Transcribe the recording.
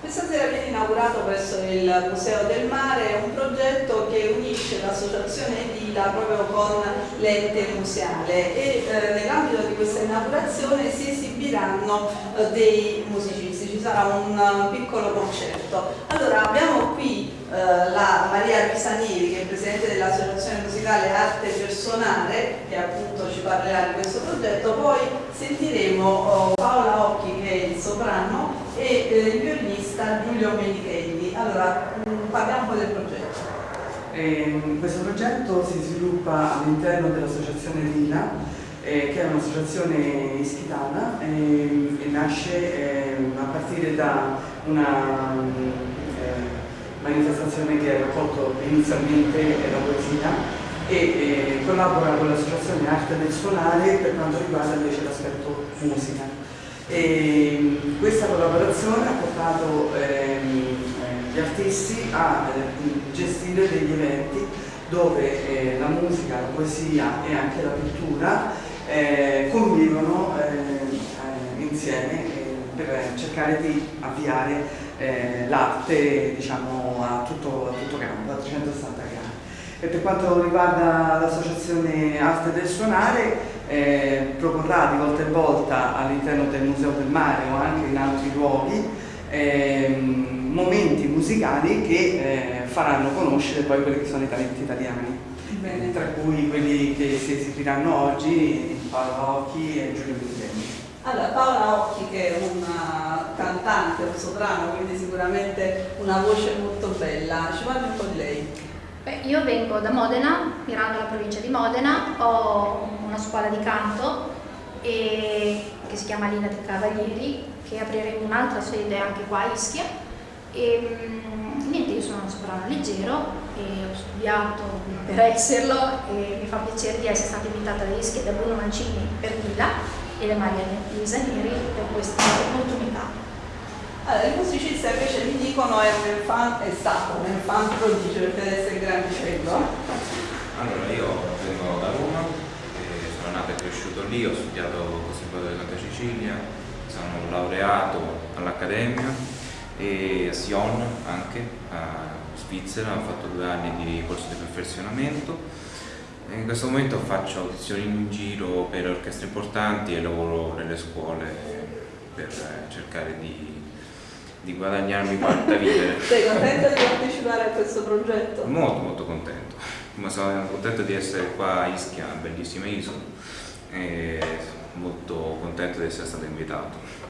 Questa sera viene inaugurato presso il Museo del Mare un progetto che unisce l'associazione Edila proprio con l'ente museale e eh, nell'ambito di questa inaugurazione si esibiranno eh, dei musicisti, ci sarà un uh, piccolo concerto. Allora abbiamo qui eh, la Maria Pisanieri che è presidente dell'associazione musicale Arte Personale che appunto ci parlerà di questo progetto, poi sentiremo oh, Paola Occhi che è il soprano e eh, il violinista Giulio Menichelli. Allora, mm, parliamo del progetto. Eh, questo progetto si sviluppa all'interno dell'associazione Lina, eh, che è un'associazione ischitana eh, e nasce ehm, a partire da una eh, manifestazione che ha raccolto inizialmente la poesia e eh, collabora con l'associazione Arte del Suonare per quanto riguarda invece l'aspetto musica. E questa collaborazione ha portato ehm, eh, gli artisti a eh, gestire degli eventi dove eh, la musica, la poesia e anche la pittura eh, convivono eh, insieme per cercare di avviare l'arte diciamo, a tutto, a tutto campo, a 360 gradi. E per quanto riguarda l'associazione Arte del Suonare, eh, proporrà di volta in volta all'interno del Museo del Mare o anche in altri luoghi eh, momenti musicali che eh, faranno conoscere poi quelli che sono i talenti italiani, Bene. tra cui quelli che si esibiranno oggi, Paola Occhi e Giulio Micheli. Allora, Paola Occhi che è una cantante, un soprano, quindi sicuramente una voce molto bella, ci parli un po' di lei? Beh, io vengo da Modena, Mirandola provincia di Modena, ho una scuola di canto e, che si chiama Lina dei Cavalieri, che apriremo un'altra sede anche qua a Ischia. E, mm, niente, io sono un soprano leggero e ho studiato per esserlo e mi fa piacere di essere stata invitata da Ischia da Bruno Mancini per Lila e da Maria Lisa Neri per questa opportunità. Allora, il musicista invece mi dicono è, un infant, è stato un infant prodigio perché deve essere grandicello. Allora, io vengo da Roma, sono nato e cresciuto lì, ho studiato al Conservatorio di Santa Cecilia, sono laureato all'Accademia e a Sion anche, a Svizzera, ho fatto due anni di corso di perfezionamento. In questo momento faccio audizioni in giro per orchestre importanti e lavoro nelle scuole per cercare di di guadagnarmi quanta vivere. Sei contento di partecipare a questo progetto? Molto molto contento, ma sono contento di essere qua a Ischia, bellissima isola e molto contento di essere stato invitato.